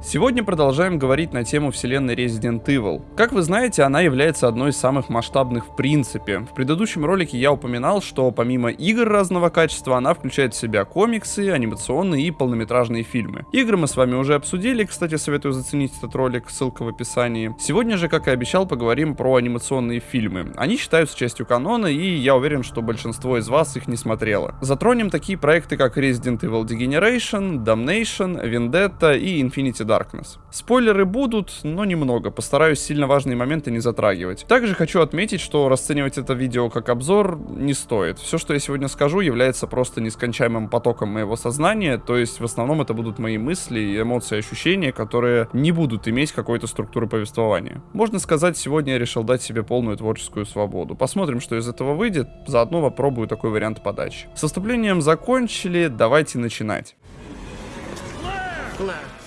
Сегодня продолжаем говорить на тему вселенной Resident Evil. Как вы знаете, она является одной из самых масштабных в принципе. В предыдущем ролике я упоминал, что помимо игр разного качества, она включает в себя комиксы, анимационные и полнометражные фильмы. Игры мы с вами уже обсудили, кстати, советую заценить этот ролик, ссылка в описании. Сегодня же, как и обещал, поговорим про анимационные фильмы. Они считаются частью канона, и я уверен, что большинство из вас их не смотрело. Затронем такие проекты, как Resident Evil Degeneration, Damnation, Vendetta и Infinity Darkness. Спойлеры будут, но немного, постараюсь сильно важные моменты не затрагивать. Также хочу отметить, что расценивать это видео как обзор не стоит. Все, что я сегодня скажу, является просто нескончаемым потоком моего сознания, то есть в основном это будут мои мысли, эмоции, ощущения, которые не будут иметь какой-то структуры повествования. Можно сказать, сегодня я решил дать себе полную творческую свободу. Посмотрим, что из этого выйдет, заодно попробую такой вариант подачи. С вступлением закончили, давайте начинать. Клэр!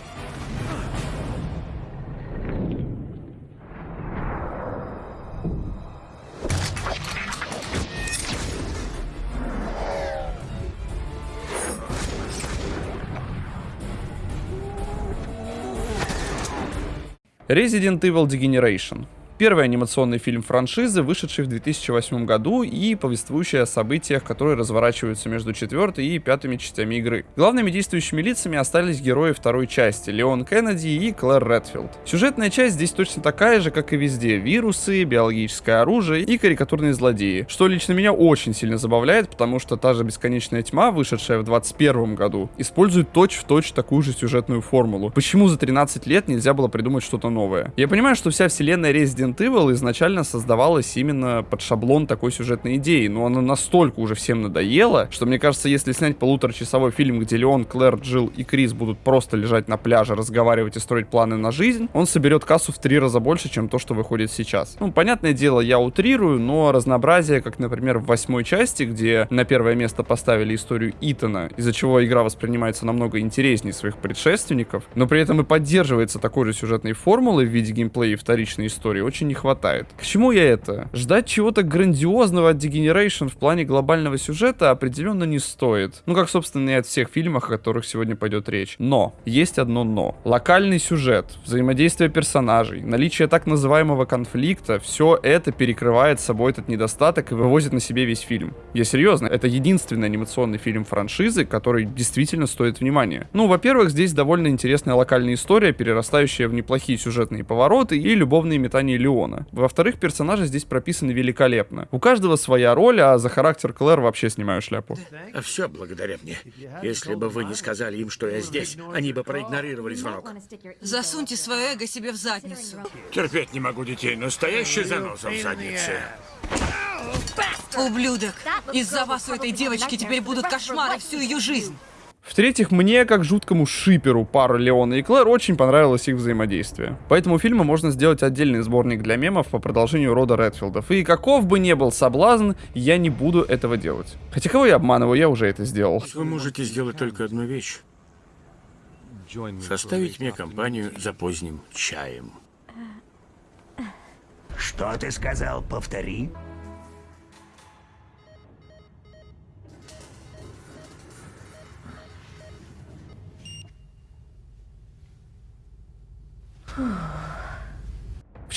Resident Evil Degeneration. Первый анимационный фильм франшизы, вышедший в 2008 году и повествующий о событиях, которые разворачиваются между четвертой и пятыми частями игры. Главными действующими лицами остались герои второй части, Леон Кеннеди и Клэр Редфилд. Сюжетная часть здесь точно такая же, как и везде. Вирусы, биологическое оружие и карикатурные злодеи. Что лично меня очень сильно забавляет, потому что та же Бесконечная Тьма, вышедшая в 2021 году, использует точь-в-точь такую же сюжетную формулу. Почему за 13 лет нельзя было придумать что-то новое? Я понимаю, что вся вселенная Resident Resident Evil изначально создавалась именно под шаблон такой сюжетной идеи, но она настолько уже всем надоела, что мне кажется, если снять полуторачасовой фильм, где Леон, Клэр, Джилл и Крис будут просто лежать на пляже, разговаривать и строить планы на жизнь, он соберет кассу в три раза больше, чем то, что выходит сейчас. Ну, понятное дело, я утрирую, но разнообразие, как, например, в восьмой части, где на первое место поставили историю Итана, из-за чего игра воспринимается намного интереснее своих предшественников, но при этом и поддерживается такой же сюжетной формулой в виде геймплея и вторичной истории, очень очень не хватает. К чему я это? Ждать чего-то грандиозного от Degeneration в плане глобального сюжета определенно не стоит. Ну, как, собственно, и от всех фильмов, о которых сегодня пойдет речь. Но, есть одно но. Локальный сюжет, взаимодействие персонажей, наличие так называемого конфликта, все это перекрывает собой этот недостаток и вывозит на себе весь фильм. Я серьезно, это единственный анимационный фильм франшизы, который действительно стоит внимания. Ну, во-первых, здесь довольно интересная локальная история, перерастающая в неплохие сюжетные повороты и любовные метания Леона. Во-вторых, персонажи здесь прописаны великолепно. У каждого своя роль, а за характер Клэр вообще снимаю шляпу. А все благодаря мне. Если бы вы не сказали им, что я здесь, они бы проигнорировали звонок. Засуньте свое эго себе в задницу. Терпеть не могу детей, настоящий заноза в заднице. Ублюдок! Из-за вас у этой девочки теперь будут кошмары всю ее жизнь. В-третьих, мне, как жуткому шиперу пары Леона и Клэр, очень понравилось их взаимодействие. Поэтому фильма можно сделать отдельный сборник для мемов по продолжению рода Редфилдов. И каков бы ни был соблазн, я не буду этого делать. Хотя кого я обманываю, я уже это сделал. Вы можете сделать только одну вещь. Составить мне компанию за поздним чаем. Что ты сказал? Повтори.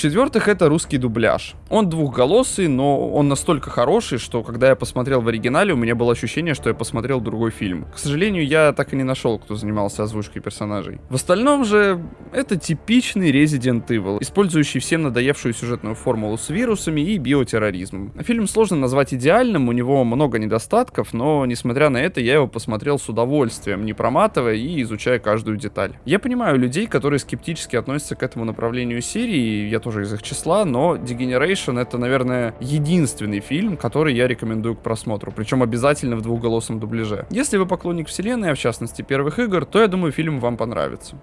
В-четвертых, это русский дубляж. Он двухголосый, но он настолько хороший, что когда я посмотрел в оригинале, у меня было ощущение, что я посмотрел другой фильм. К сожалению, я так и не нашел, кто занимался озвучкой персонажей. В остальном же, это типичный Resident Evil, использующий всем надоевшую сюжетную формулу с вирусами и биотерроризмом. Фильм сложно назвать идеальным, у него много недостатков, но, несмотря на это, я его посмотрел с удовольствием, не проматывая и изучая каждую деталь. Я понимаю людей, которые скептически относятся к этому направлению серии, я тоже из их числа, но Degeneration это, наверное, единственный фильм, который я рекомендую к просмотру, причем обязательно в двухголосом дубляже. Если вы поклонник вселенной, а в частности первых игр, то я думаю фильм вам понравится.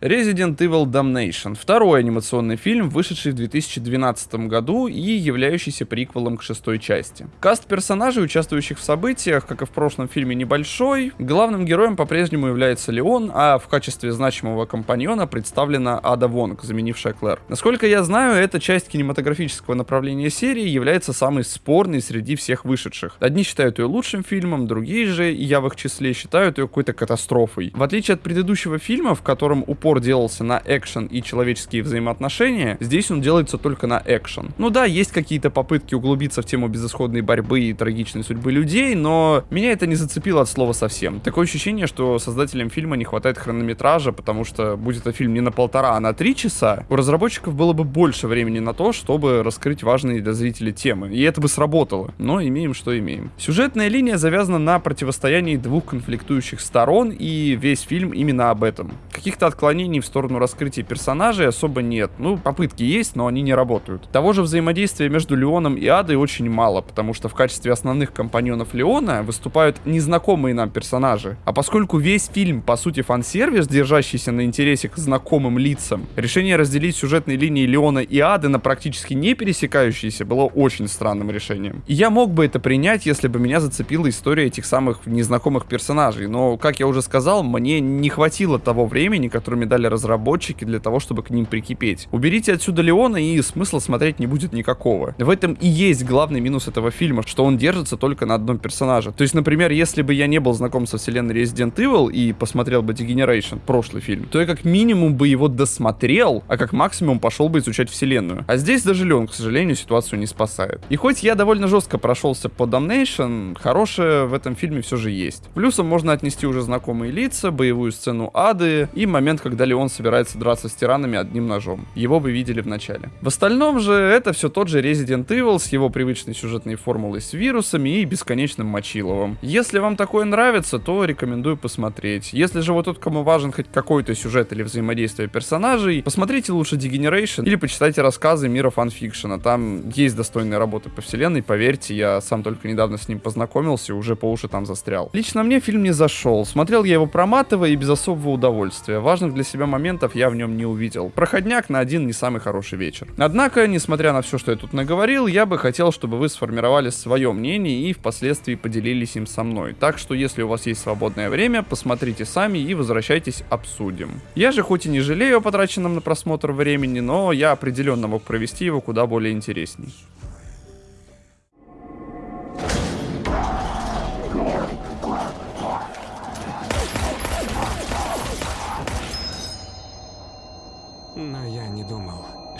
Resident Evil Damnation. Второй анимационный фильм, вышедший в 2012 году и являющийся приквелом к шестой части. Каст персонажей, участвующих в событиях, как и в прошлом фильме, небольшой. Главным героем по-прежнему является Леон, а в качестве значимого компаньона представлена Ада Вонг, заменившая Клэр. Насколько я знаю, эта часть кинематографического направления серии является самой спорной среди всех вышедших. Одни считают ее лучшим фильмом, другие же, и я в их числе, считают ее какой-то катастрофой. В отличие от предыдущего фильма, в котором упор упор делался на экшен и человеческие взаимоотношения, здесь он делается только на экшен. Ну да, есть какие-то попытки углубиться в тему безысходной борьбы и трагичной судьбы людей, но меня это не зацепило от слова совсем. Такое ощущение, что создателям фильма не хватает хронометража, потому что будет это фильм не на полтора, а на три часа, у разработчиков было бы больше времени на то, чтобы раскрыть важные для зрителей темы. И это бы сработало. Но имеем, что имеем. Сюжетная линия завязана на противостоянии двух конфликтующих сторон, и весь фильм именно об этом. Каких-то отклонений в сторону раскрытия персонажей особо нет. Ну, попытки есть, но они не работают. Того же взаимодействия между Леоном и Адой очень мало, потому что в качестве основных компаньонов Леона выступают незнакомые нам персонажи. А поскольку весь фильм, по сути, фан-сервис, держащийся на интересе к знакомым лицам, решение разделить сюжетные линии Леона и Ады на практически не пересекающиеся было очень странным решением. И я мог бы это принять, если бы меня зацепила история этих самых незнакомых персонажей, но, как я уже сказал, мне не хватило того времени, которыми дали разработчики для того, чтобы к ним прикипеть. Уберите отсюда Леона и смысла смотреть не будет никакого. В этом и есть главный минус этого фильма, что он держится только на одном персонаже. То есть, например, если бы я не был знаком со вселенной Resident Evil и посмотрел бы Degeneration, прошлый фильм, то я как минимум бы его досмотрел, а как максимум пошел бы изучать вселенную. А здесь даже Леон, к сожалению, ситуацию не спасает. И хоть я довольно жестко прошелся по Damnation, хорошее в этом фильме все же есть. Плюсом можно отнести уже знакомые лица, боевую сцену ады и момент, когда Леон собирается драться с тиранами одним ножом. Его вы видели в начале. В остальном же это все тот же Resident Evil с его привычной сюжетной формулой с вирусами и бесконечным мочиловым. Если вам такое нравится, то рекомендую посмотреть. Если же вот тот, кому важен хоть какой-то сюжет или взаимодействие персонажей, посмотрите лучше Degeneration или почитайте рассказы мира фанфикшена. Там есть достойные работы по вселенной, поверьте, я сам только недавно с ним познакомился и уже по уши там застрял. Лично мне фильм не зашел. Смотрел я его проматывая и без особого удовольствия. Важных для себя моментов я в нем не увидел. Проходняк на один не самый хороший вечер. Однако, несмотря на все, что я тут наговорил, я бы хотел, чтобы вы сформировали свое мнение и впоследствии поделились им со мной. Так что, если у вас есть свободное время, посмотрите сами и возвращайтесь обсудим. Я же хоть и не жалею о потраченном на просмотр времени, но я определенно мог провести его куда более интересней.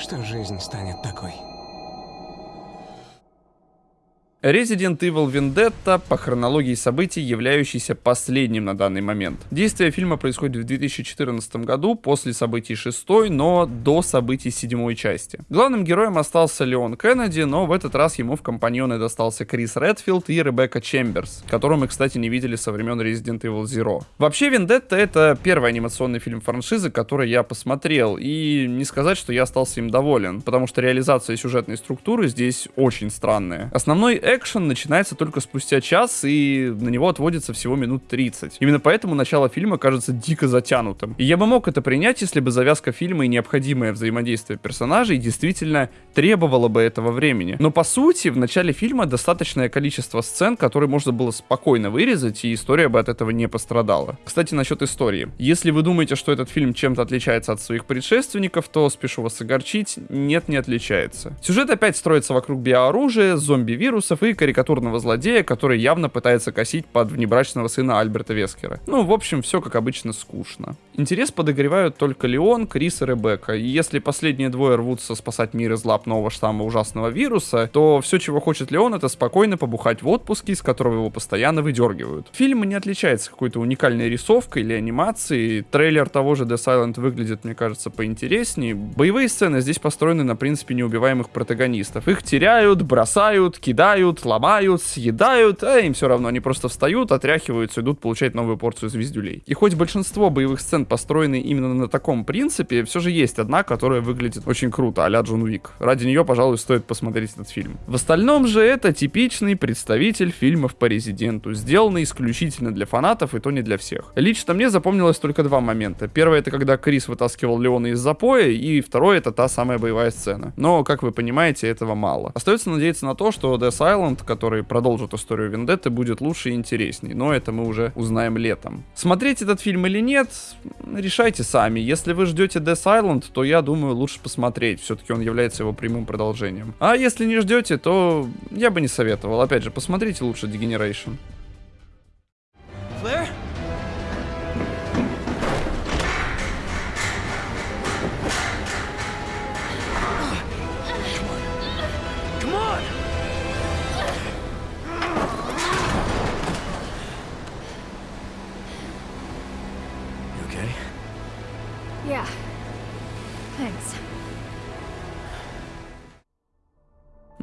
Что жизнь станет такой. Resident Evil Vendetta по хронологии событий, являющийся последним на данный момент. Действие фильма происходит в 2014 году, после событий шестой, но до событий седьмой части. Главным героем остался Леон Кеннеди, но в этот раз ему в компаньоны достался Крис Редфилд и Ребекка Чемберс, которую мы, кстати, не видели со времен Resident Evil Zero. Вообще, Vendetta это первый анимационный фильм франшизы, который я посмотрел, и не сказать, что я остался им доволен, потому что реализация сюжетной структуры здесь очень странная. Основной экшен начинается только спустя час, и на него отводится всего минут 30. Именно поэтому начало фильма кажется дико затянутым. И я бы мог это принять, если бы завязка фильма и необходимое взаимодействие персонажей действительно требовало бы этого времени. Но по сути, в начале фильма достаточное количество сцен, которые можно было спокойно вырезать, и история бы от этого не пострадала. Кстати, насчет истории. Если вы думаете, что этот фильм чем-то отличается от своих предшественников, то спешу вас огорчить, нет, не отличается. Сюжет опять строится вокруг биооружия, зомби-вирусов, ужасов и карикатурного злодея, который явно пытается косить под внебрачного сына Альберта Вескера. Ну, в общем, все как обычно скучно. Интерес подогревают только Леон, Крис и Ребекка. И если последние двое рвутся спасать мир из лап нового штамма ужасного вируса, то все, чего хочет Леон, это спокойно побухать в отпуске, из которого его постоянно выдергивают. Фильм не отличается какой-то уникальной рисовкой или анимацией. Трейлер того же The Silent выглядит, мне кажется, поинтереснее. Боевые сцены здесь построены на принципе неубиваемых протагонистов. Их теряют, бросают, кидают, ломают, съедают, а им все равно, они просто встают, отряхиваются, идут получать новую порцию звездюлей. И хоть большинство боевых сцен построенные именно на таком принципе, все же есть одна, которая выглядит очень круто, а-ля Джон Уик. Ради нее, пожалуй, стоит посмотреть этот фильм. В остальном же это типичный представитель фильмов по Резиденту, сделанный исключительно для фанатов и то не для всех. Лично мне запомнилось только два момента. Первое это когда Крис вытаскивал Леона из запоя, и второе это та самая боевая сцена. Но, как вы понимаете, этого мало. Остается надеяться на то, что Death Island, который продолжит историю Вендетты, будет лучше и интересней, но это мы уже узнаем летом. Смотреть этот фильм или нет, решайте сами. Если вы ждете Death Island, то я думаю лучше посмотреть, все-таки он является его прямым продолжением. А если не ждете, то я бы не советовал. Опять же, посмотрите лучше Degeneration.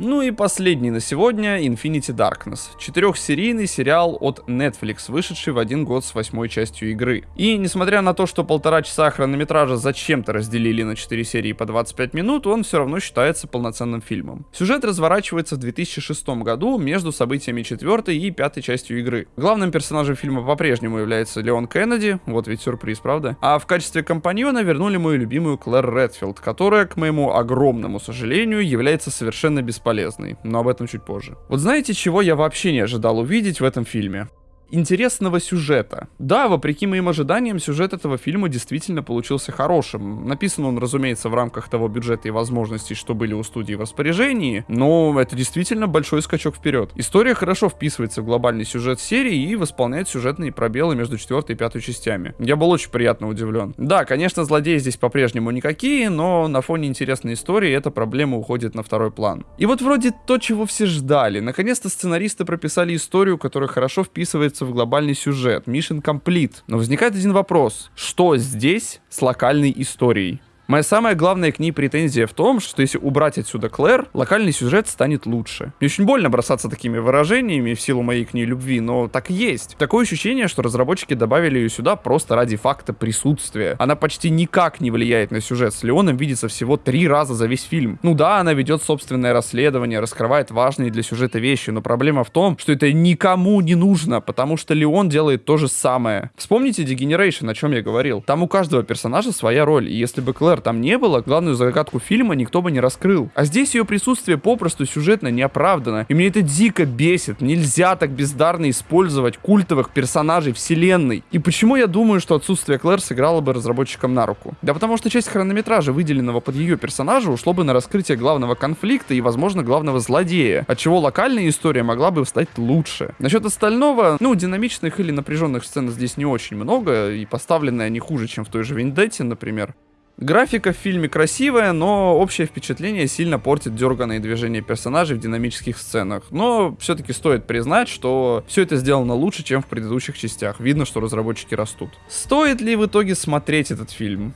Ну и последний на сегодня Infinity Darkness. Четырехсерийный сериал от Netflix, вышедший в один год с восьмой частью игры. И несмотря на то, что полтора часа хронометража зачем-то разделили на 4 серии по 25 минут, он все равно считается полноценным фильмом. Сюжет разворачивается в 2006 году между событиями четвертой и пятой частью игры. Главным персонажем фильма по-прежнему является Леон Кеннеди, вот ведь сюрприз, правда? А в качестве компаньона вернули мою любимую Клэр Редфилд, которая, к моему огромному сожалению, является совершенно бесполезной бесполезный, но об этом чуть позже. Вот знаете, чего я вообще не ожидал увидеть в этом фильме? Интересного сюжета. Да, вопреки моим ожиданиям, сюжет этого фильма действительно получился хорошим. Написан он, разумеется, в рамках того бюджета и возможностей, что были у студии в распоряжении, но это действительно большой скачок вперед. История хорошо вписывается в глобальный сюжет серии и восполняет сюжетные пробелы между четвертой и пятой частями. Я был очень приятно удивлен. Да, конечно, злодеи здесь по-прежнему никакие, но на фоне интересной истории эта проблема уходит на второй план. И вот вроде то, чего все ждали. Наконец-то сценаристы прописали историю, которая хорошо вписывается в глобальный сюжет. Mission complete. Но возникает один вопрос. Что здесь с локальной историей? Моя самая главная к ней претензия в том, что если убрать отсюда Клэр, локальный сюжет станет лучше. Мне очень больно бросаться такими выражениями в силу моей к ней любви, но так и есть. Такое ощущение, что разработчики добавили ее сюда просто ради факта присутствия. Она почти никак не влияет на сюжет. С Леоном видится всего три раза за весь фильм. Ну да, она ведет собственное расследование, раскрывает важные для сюжета вещи, но проблема в том, что это никому не нужно, потому что Леон делает то же самое. Вспомните Degeneration, о чем я говорил. Там у каждого персонажа своя роль, и если бы Клэр там не было, главную загадку фильма никто бы не раскрыл. А здесь ее присутствие попросту сюжетно не оправдано. И мне это дико бесит. Нельзя так бездарно использовать культовых персонажей вселенной. И почему я думаю, что отсутствие Клэр сыграло бы разработчикам на руку? Да потому что часть хронометража, выделенного под ее персонажа, ушло бы на раскрытие главного конфликта и, возможно, главного злодея, от чего локальная история могла бы стать лучше. Насчет остального, ну, динамичных или напряженных сцен здесь не очень много, и поставлены они хуже, чем в той же Виндетте, например. Графика в фильме красивая, но общее впечатление сильно портит дерганные движения персонажей в динамических сценах. Но все-таки стоит признать, что все это сделано лучше, чем в предыдущих частях. Видно, что разработчики растут. Стоит ли в итоге смотреть этот фильм?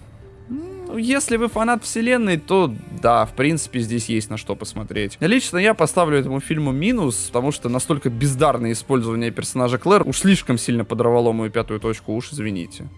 Ну, если вы фанат вселенной, то да, в принципе, здесь есть на что посмотреть. Лично я поставлю этому фильму минус, потому что настолько бездарное использование персонажа Клэр уж слишком сильно подорвало мою пятую точку, уж извините.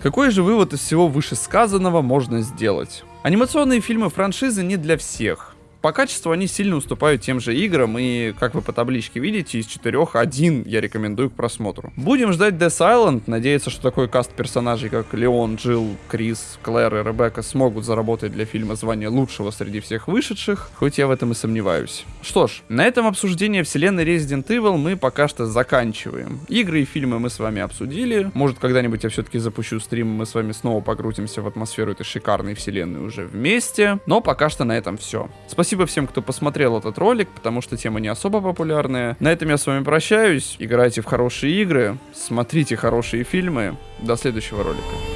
Какой же вывод из всего вышесказанного можно сделать? Анимационные фильмы франшизы не для всех. По качеству они сильно уступают тем же играм, и, как вы по табличке видите, из четырех один я рекомендую к просмотру. Будем ждать Death Island, надеяться, что такой каст персонажей, как Леон, Джилл, Крис, Клэр и Ребекка смогут заработать для фильма звание лучшего среди всех вышедших, хоть я в этом и сомневаюсь. Что ж, на этом обсуждение вселенной Resident Evil мы пока что заканчиваем. Игры и фильмы мы с вами обсудили, может когда-нибудь я все-таки запущу стрим, мы с вами снова погрузимся в атмосферу этой шикарной вселенной уже вместе, но пока что на этом все. Спасибо Спасибо всем, кто посмотрел этот ролик, потому что тема не особо популярная. На этом я с вами прощаюсь. Играйте в хорошие игры, смотрите хорошие фильмы. До следующего ролика.